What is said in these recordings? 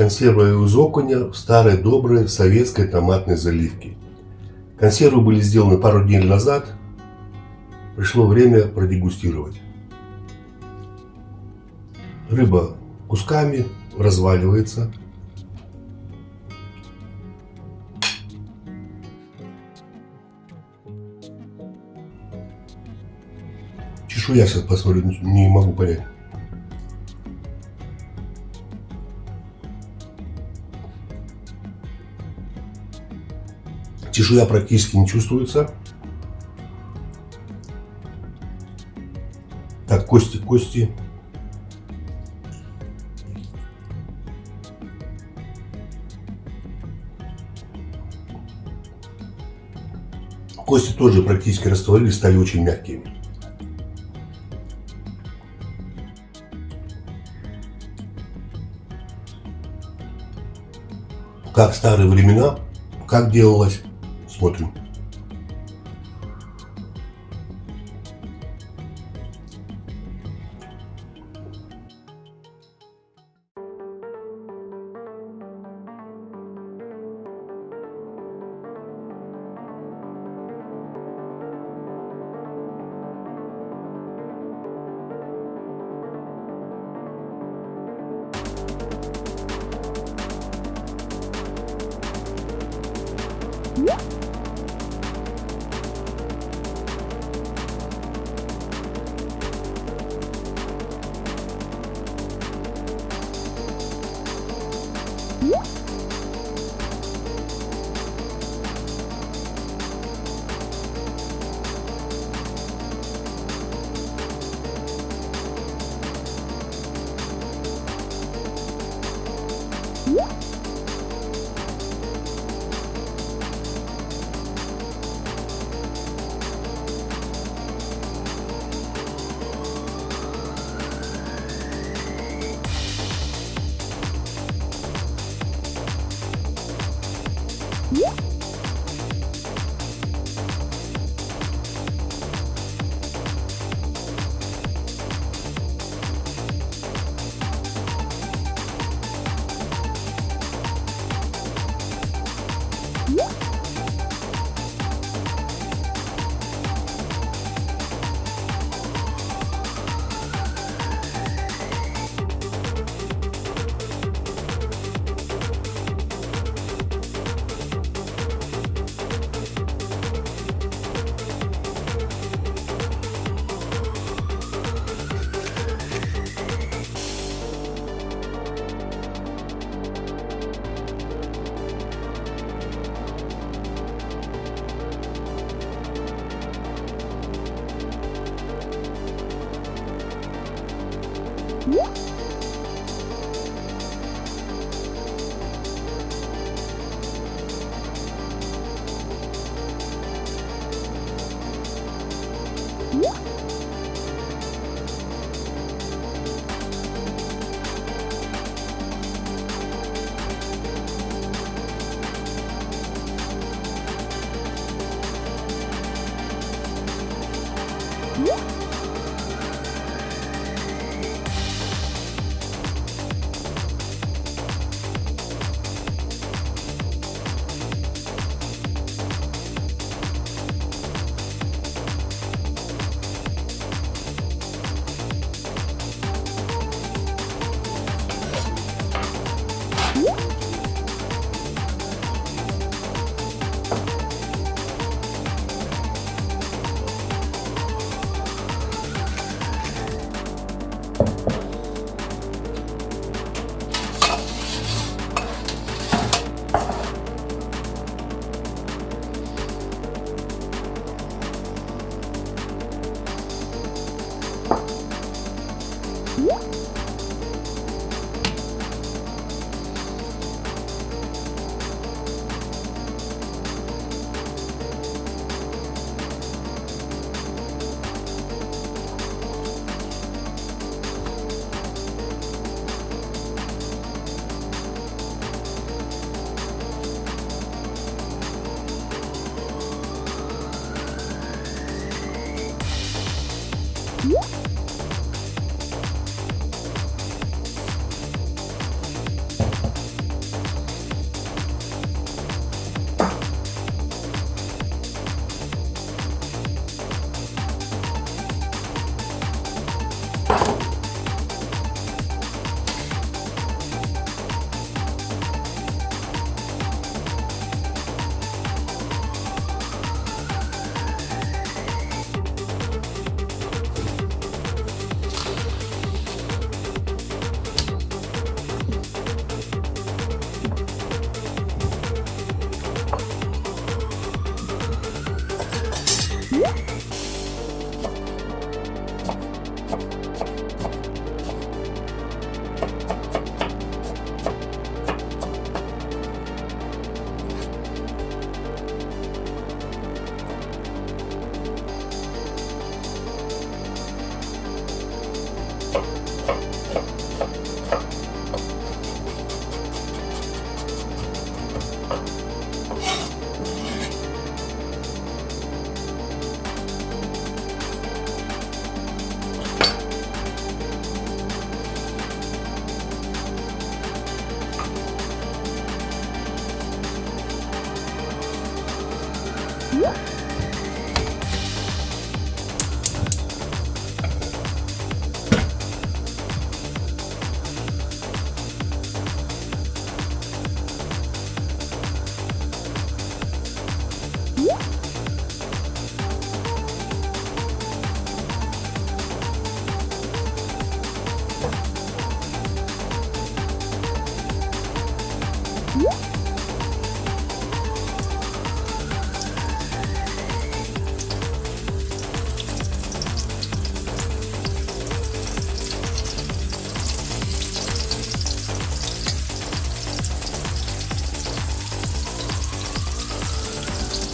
консервы из окуня в старой доброй советской томатной заливке. Консервы были сделаны пару дней назад. Пришло время продегустировать. Рыба кусками разваливается. Чешуя сейчас посмотрю, не могу понять. Чешуя практически не чувствуется. Так, кости, кости. Кости тоже практически растворились, стали очень мягкими. Как старые времена, как делалось Смотрим. Yeah. 응?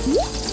응?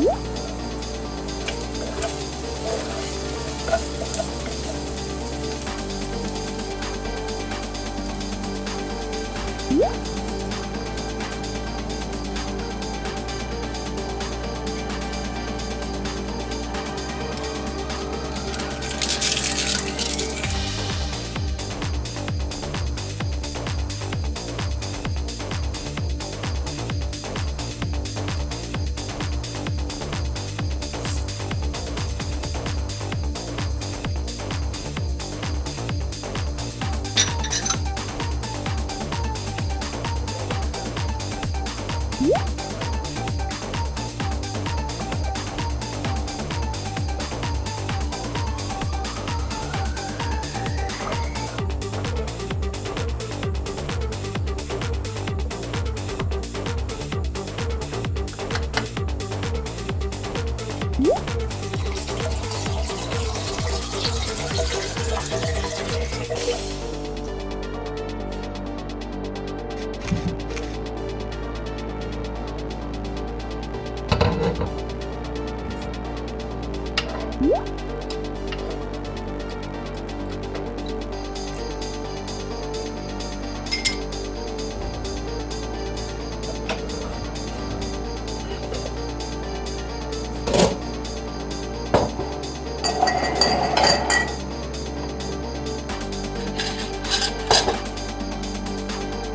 응?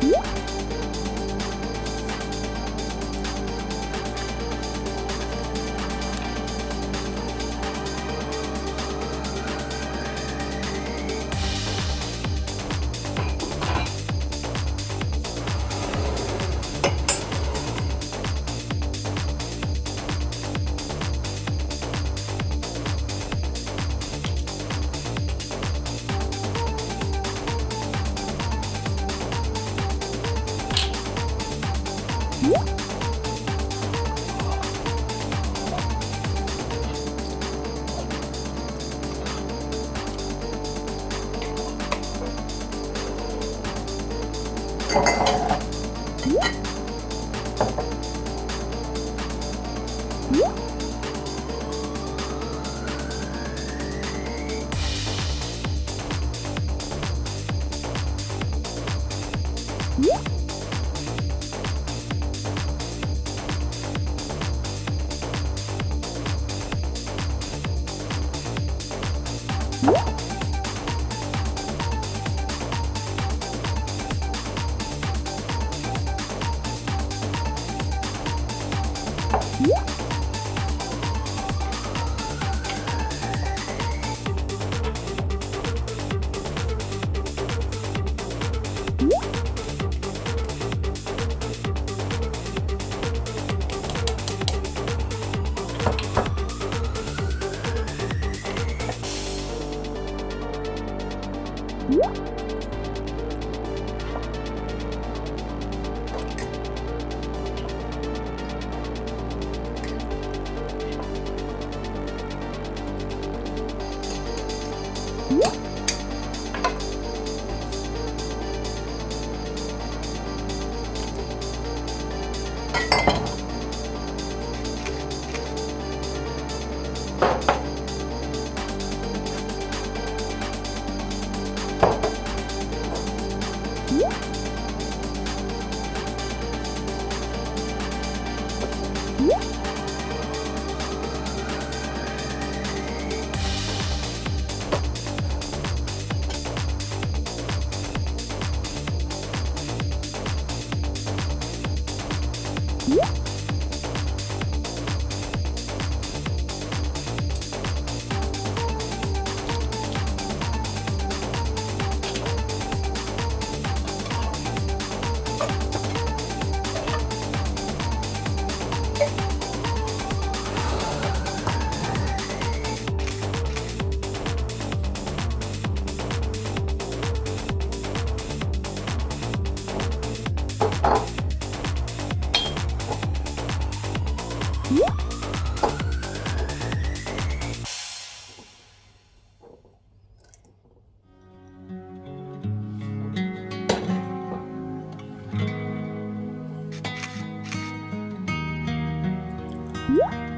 Música What? 음? What?